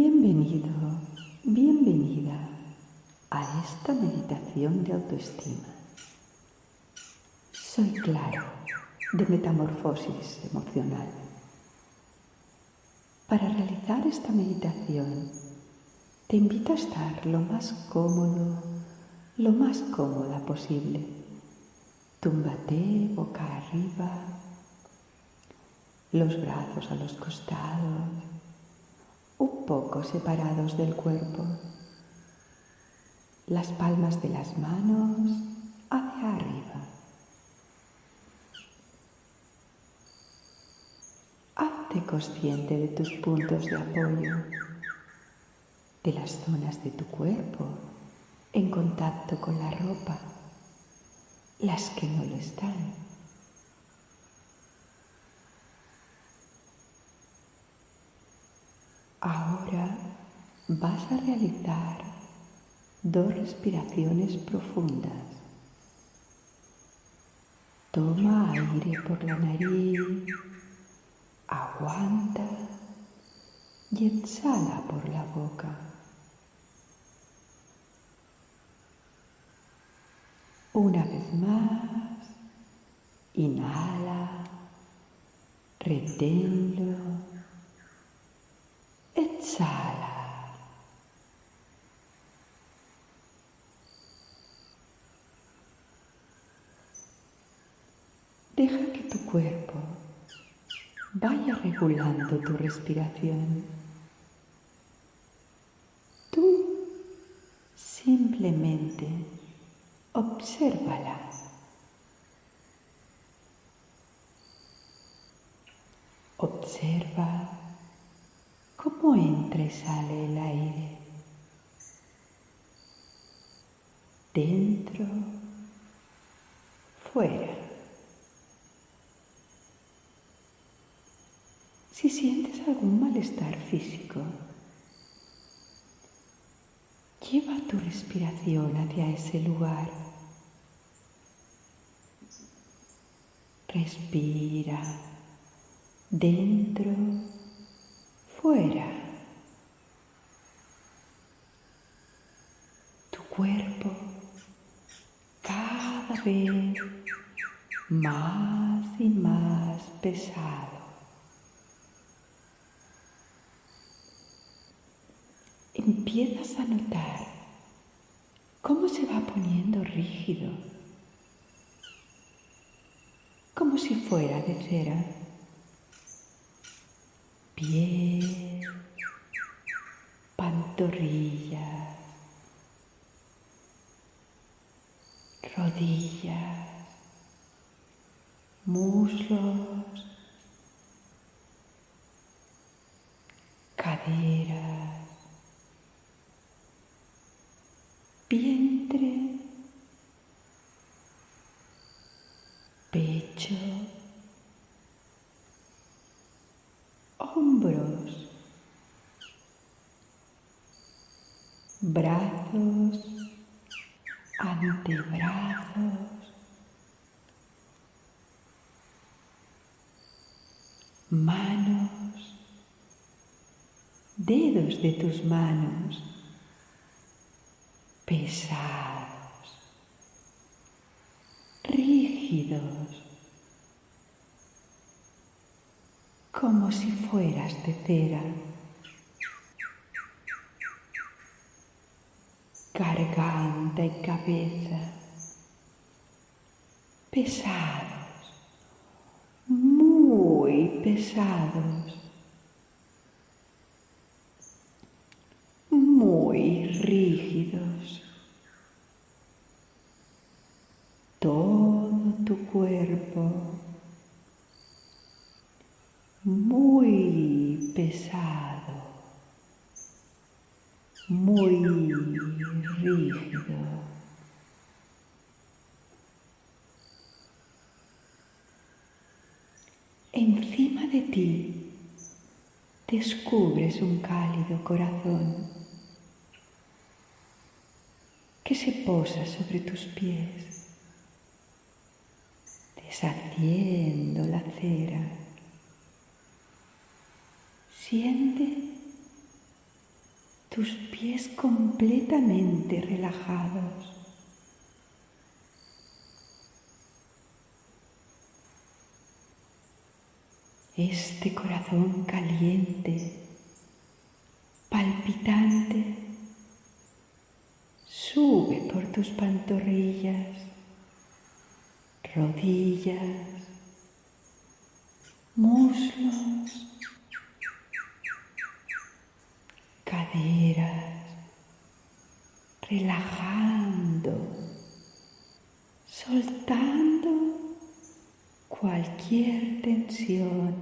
Bienvenido, bienvenida a esta meditación de autoestima. Soy Claro, de Metamorfosis Emocional. Para realizar esta meditación, te invito a estar lo más cómodo, lo más cómoda posible. Túmbate boca arriba, los brazos a los costados, un poco separados del cuerpo, las palmas de las manos hacia arriba. Hazte consciente de tus puntos de apoyo, de las zonas de tu cuerpo en contacto con la ropa, las que no lo están. Vas a realizar dos respiraciones profundas. Toma aire por la nariz, aguanta y exhala por la boca. Una vez más, inhala, reténlo, exhala. Deja que tu cuerpo regulando tu respiración. Tú simplemente obsérvala. Observa cómo entra y sale el aire. Dentro, fuera. Si sientes algún malestar físico, lleva tu respiración hacia ese lugar. Respira dentro, fuera. Tu cuerpo cada vez más y más pesado. Empiezas a notar cómo se va poniendo rígido, como si fuera de cera. Pies, pantorrillas, rodillas, muslos, caderas, vientre, pecho, hombros, brazos, antebrazos, manos, dedos de tus manos, pesados, rígidos, como si fueras de cera. Garganta y cabeza pesados, muy pesados, muy rígidos. Todo tu cuerpo muy pesado, muy rígido. Encima de ti descubres un cálido corazón que se posa sobre tus pies, deshaciendo la cera. Siente tus pies completamente relajados. Este corazón caliente, palpitante, sube por tus pantorrillas, rodillas, muslos, caderas, relajando, soltando cualquier tensión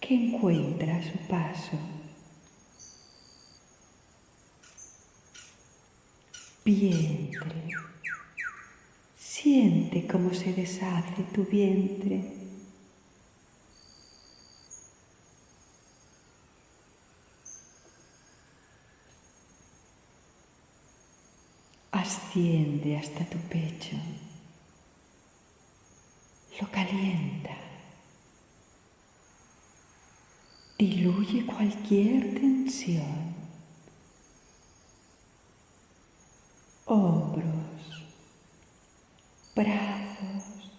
que encuentra a su paso. Vientre. Siente cómo se deshace tu vientre asciende hasta tu pecho, lo calienta, diluye cualquier tensión, hombros, brazos,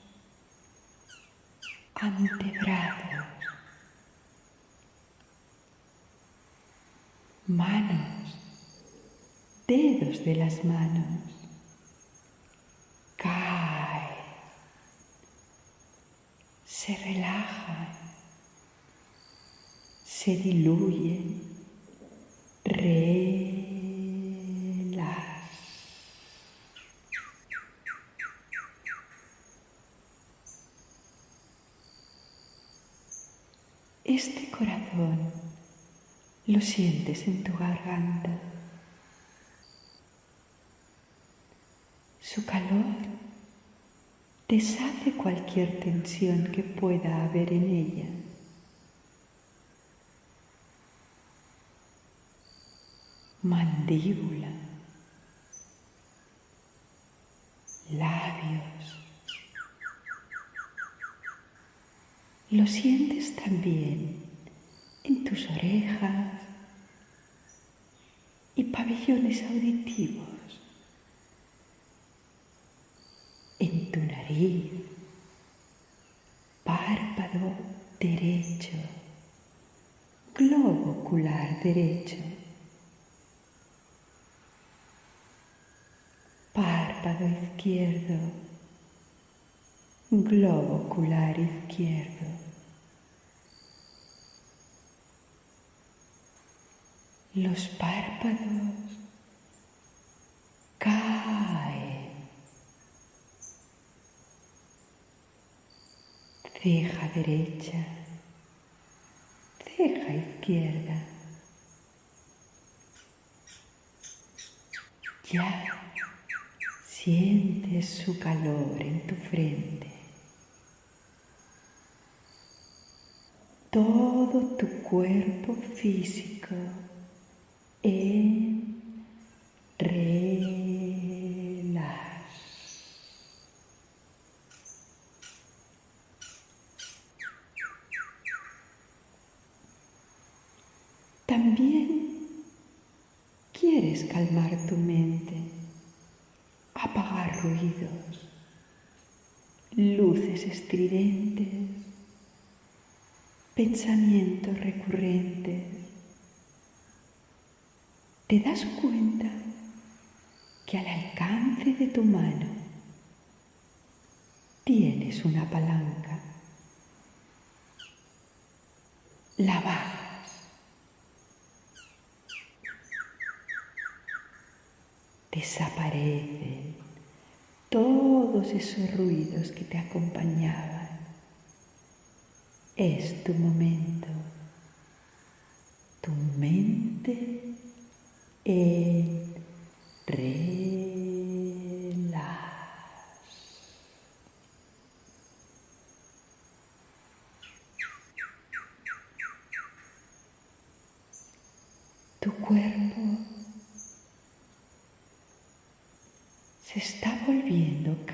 antebrazos, manos, dedos de las manos. Este corazón lo sientes en tu garganta. Su calor deshace cualquier tensión que pueda haber en ella. Mandíbula, labios. Lo sientes también en tus orejas y pabellones auditivos. en tu nariz, párpado derecho, globo ocular derecho, párpado izquierdo, globo ocular izquierdo. Los párpados caen ceja derecha, ceja izquierda. Ya sientes su calor en tu frente. Todo tu cuerpo físico en También quieres calmar tu mente, apagar ruidos, luces pensamientos recurrentes. Te das cuenta que al alcance de tu mano tienes una palanca. La bajas desaparecen todos esos ruidos que te acompañaban. Es tu momento, tu mente en. Tu cuerpo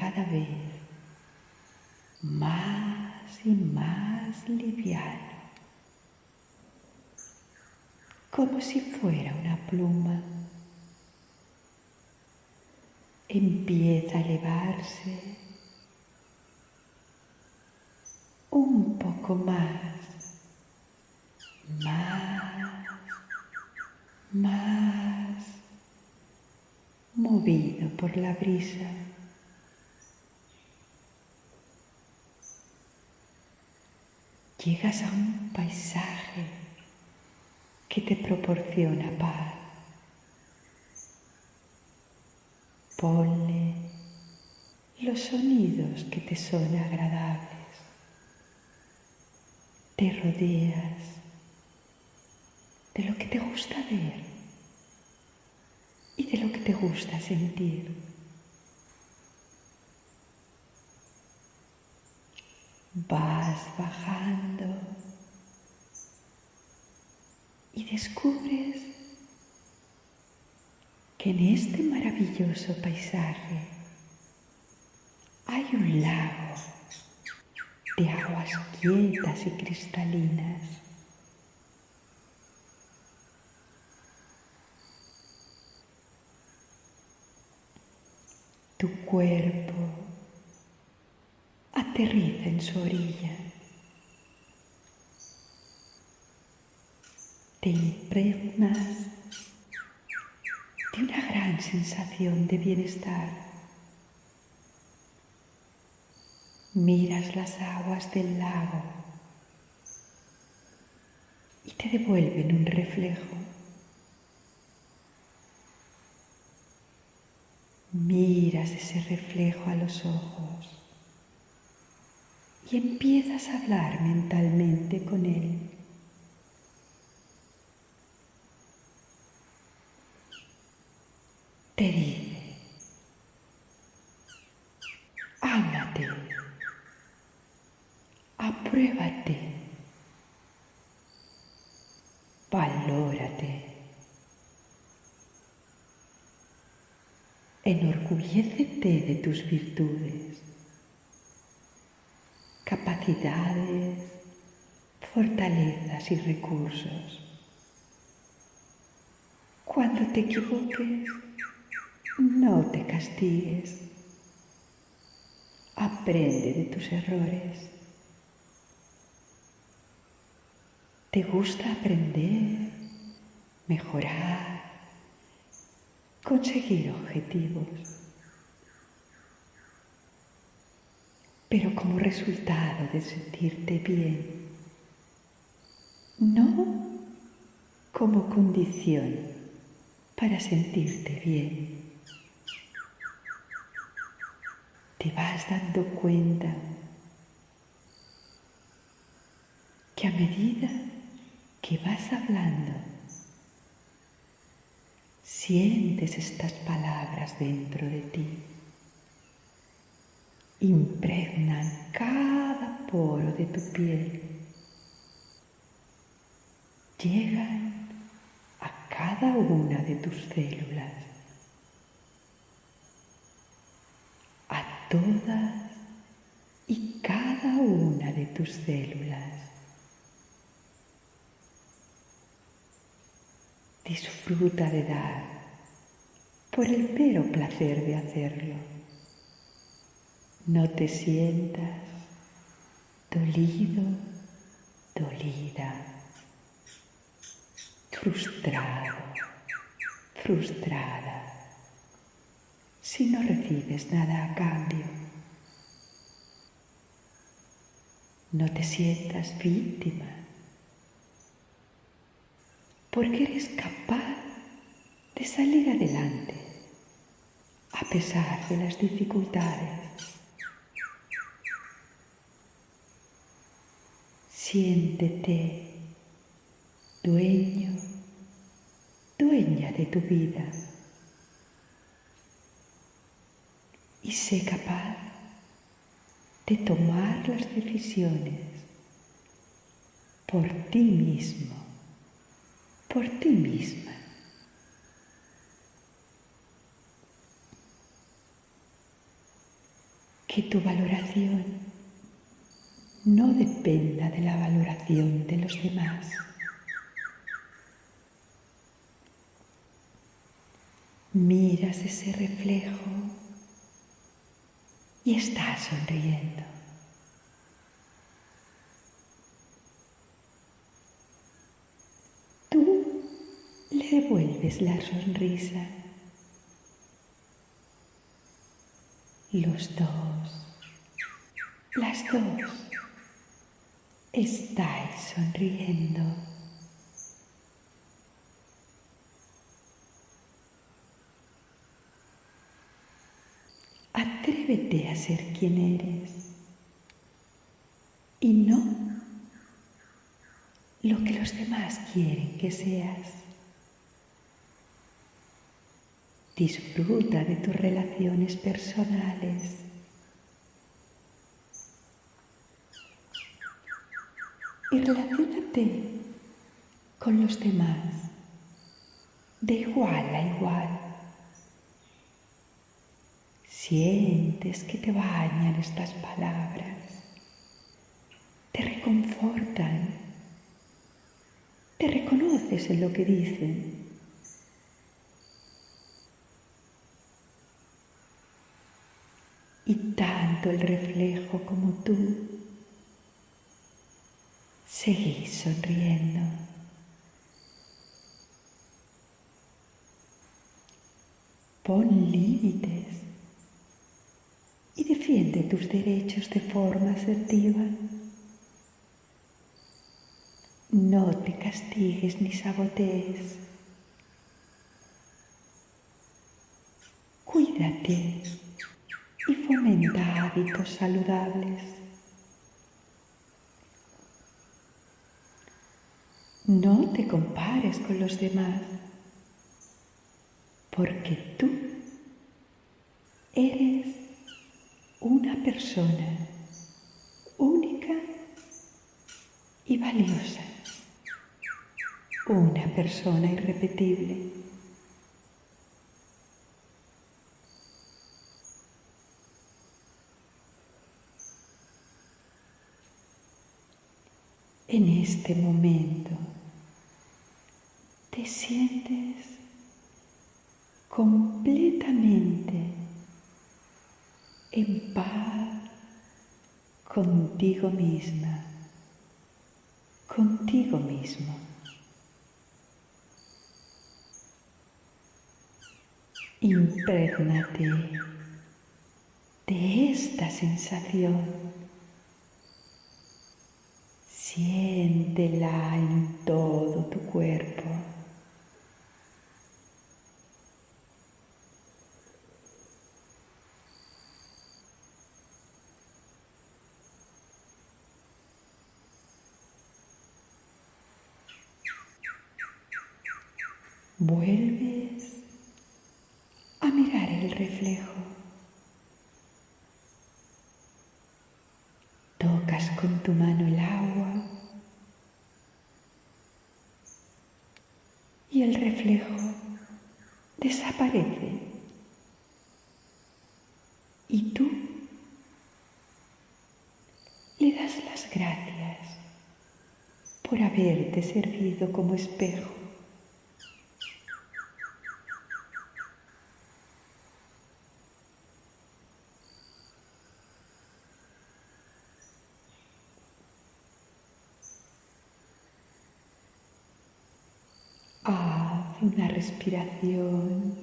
cada vez más y más liviano, como si fuera una pluma. Empieza a elevarse un poco más, más, más, movido por la brisa. Llegas a un paisaje que te proporciona paz. Ponle los sonidos que te son agradables te rodeas de lo que te gusta ver y de lo que te gusta sentir. Vas bajando y descubres que en este maravilloso paisaje hay un lago de aguas quietas y cristalinas. Tu cuerpo en su orilla. Te impregnas de una gran sensación de bienestar. miras las aguas del lago y te devuelven un reflejo. Miras ese reflejo a los ojos y empiezas a hablar mentalmente con él. Te dice, háblate. Apruébate. Valórate. Enorgullécete de tus virtudes, capacidades, fortalezas y recursos. Cuando te equivoques, no te castigues. Aprende de tus errores. ¿Te gusta aprender, mejorar, conseguir objetivos? Pero como resultado de sentirte bien, no como condición para sentirte bien. Te vas dando cuenta que a medida que vas hablando, sientes estas palabras dentro de ti, impregnan cada poro de tu piel, llegan a cada una de tus células, a todas y cada una de tus células. Disfruta de dar por el mero placer de hacerlo. No te sientas dolido, dolida, frustrado, frustrada, si no recibes nada a cambio. No te sientas víctima porque eres capaz de salir adelante a pesar de las dificultades. Siéntete dueño, dueña de tu vida y sé capaz de tomar las decisiones por ti mismo por ti misma. Que tu valoración no dependa de la valoración de los demás. Miras ese reflejo y estás sonriendo. Tú le devuelves la sonrisa. Los dos, las dos, estáis sonriendo. Atrévete a ser quien eres y no lo que los demás quieren que seas. Disfruta de tus relaciones personales. Y relacionate con los demás de igual a igual. Sientes que te bañan estas palabras, te reconfortan, te reconoces en lo que dicen y tanto el reflejo como tú seguís sonriendo. Pon límites y defiende tus derechos de forma asertiva. No te castigues ni sabotees. Cuídate y fomenta hábitos saludables. No te compares con los demás, porque tú eres una persona única y valiosa, una persona irrepetible. en este momento te sientes completamente en paz contigo misma, contigo mismo. Imprégnate de esta sensación Siéntela en todo tu cuerpo. Vuelves a mirar el reflejo. Tocas con tu mano el agua y el reflejo desaparece. Y tú le das las gracias por haberte servido como espejo. Una respiración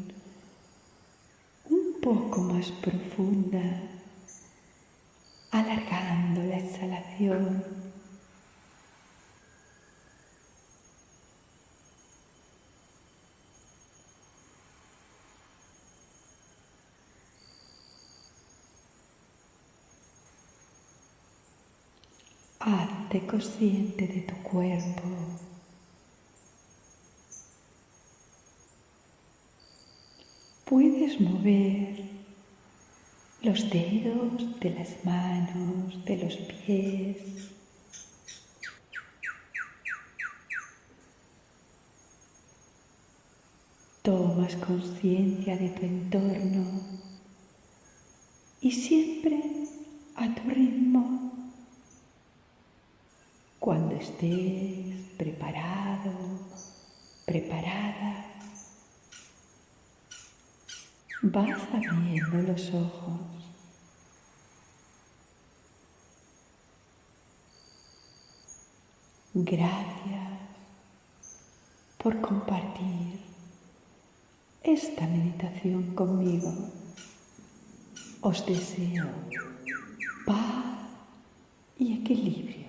un poco más profunda, alargando la exhalación. Hazte consciente de tu cuerpo. Mover los dedos de las manos, de los pies. Tomas conciencia de tu entorno y siempre a tu ritmo, cuando estés preparado, preparada, Vas abriendo los ojos. Gracias por compartir esta meditación conmigo. Os deseo paz y equilibrio.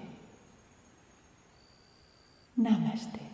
Namaste.